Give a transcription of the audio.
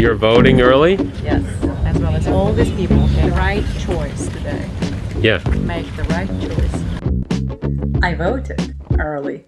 You're voting early? Yes, as well as all these people. The right choice today. Yeah. Make the right choice. I voted early.